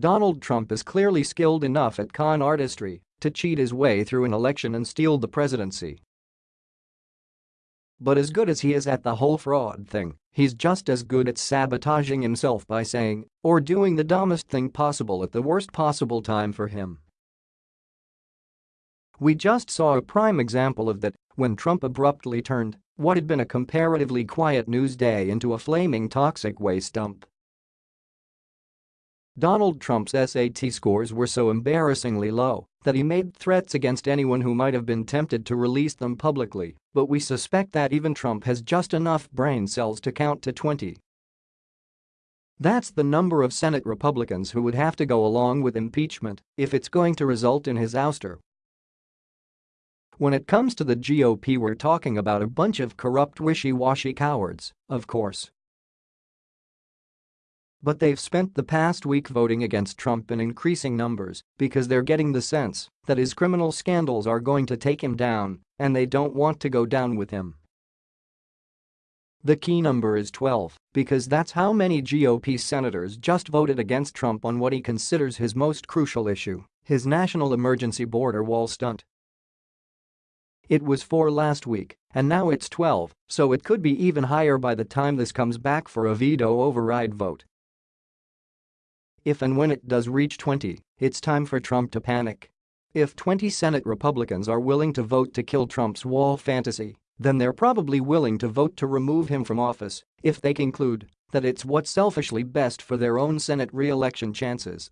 Donald Trump is clearly skilled enough at con artistry to cheat his way through an election and steal the presidency. But as good as he is at the whole fraud thing, he's just as good at sabotaging himself by saying or doing the dumbest thing possible at the worst possible time for him. We just saw a prime example of that when Trump abruptly turned what had been a comparatively quiet news day into a flaming toxic waste dump. Donald Trump's SAT scores were so embarrassingly low that he made threats against anyone who might have been tempted to release them publicly, but we suspect that even Trump has just enough brain cells to count to 20. That's the number of Senate Republicans who would have to go along with impeachment if it's going to result in his ouster. When it comes to the GOP we're talking about a bunch of corrupt wishy-washy cowards, of course. But they've spent the past week voting against Trump in increasing numbers because they're getting the sense that his criminal scandals are going to take him down and they don't want to go down with him. The key number is 12 because that's how many GOP senators just voted against Trump on what he considers his most crucial issue, his national emergency border wall stunt. It was 4 last week, and now it's 12, so it could be even higher by the time this comes back for a veto override vote. If and when it does reach 20, it's time for Trump to panic. If 20 Senate Republicans are willing to vote to kill Trump's wall fantasy, then they're probably willing to vote to remove him from office if they conclude that it's what's selfishly best for their own Senate re-election chances.